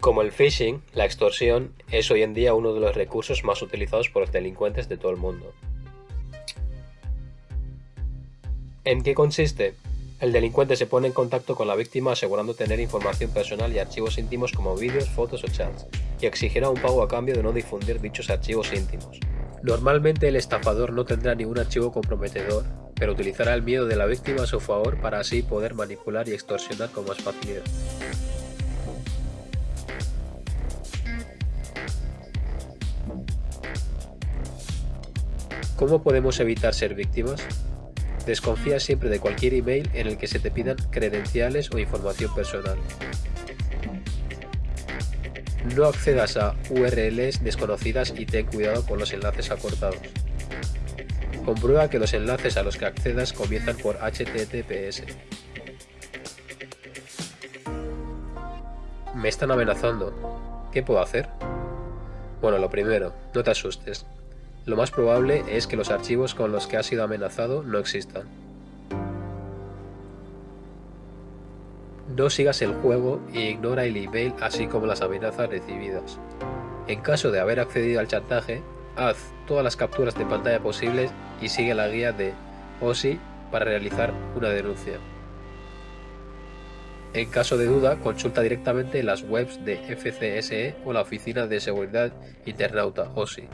Como el phishing, la extorsión es hoy en día uno de los recursos más utilizados por los delincuentes de todo el mundo. ¿En qué consiste? El delincuente se pone en contacto con la víctima asegurando tener información personal y archivos íntimos como vídeos, fotos o chats, y exigirá un pago a cambio de no difundir dichos archivos íntimos. Normalmente el estafador no tendrá ningún archivo comprometedor, pero utilizará el miedo de la víctima a su favor para así poder manipular y extorsionar con más facilidad. ¿Cómo podemos evitar ser víctimas? Desconfía siempre de cualquier email en el que se te pidan credenciales o información personal. No accedas a URLs desconocidas y ten cuidado con los enlaces acortados. Comprueba que los enlaces a los que accedas comienzan por HTTPS. Me están amenazando. ¿Qué puedo hacer? Bueno, lo primero, no te asustes. Lo más probable es que los archivos con los que has sido amenazado no existan. No sigas el juego e ignora el email así como las amenazas recibidas. En caso de haber accedido al chantaje, haz todas las capturas de pantalla posibles y sigue la guía de OSI para realizar una denuncia. En caso de duda, consulta directamente las webs de FCSE o la Oficina de Seguridad Internauta OSI.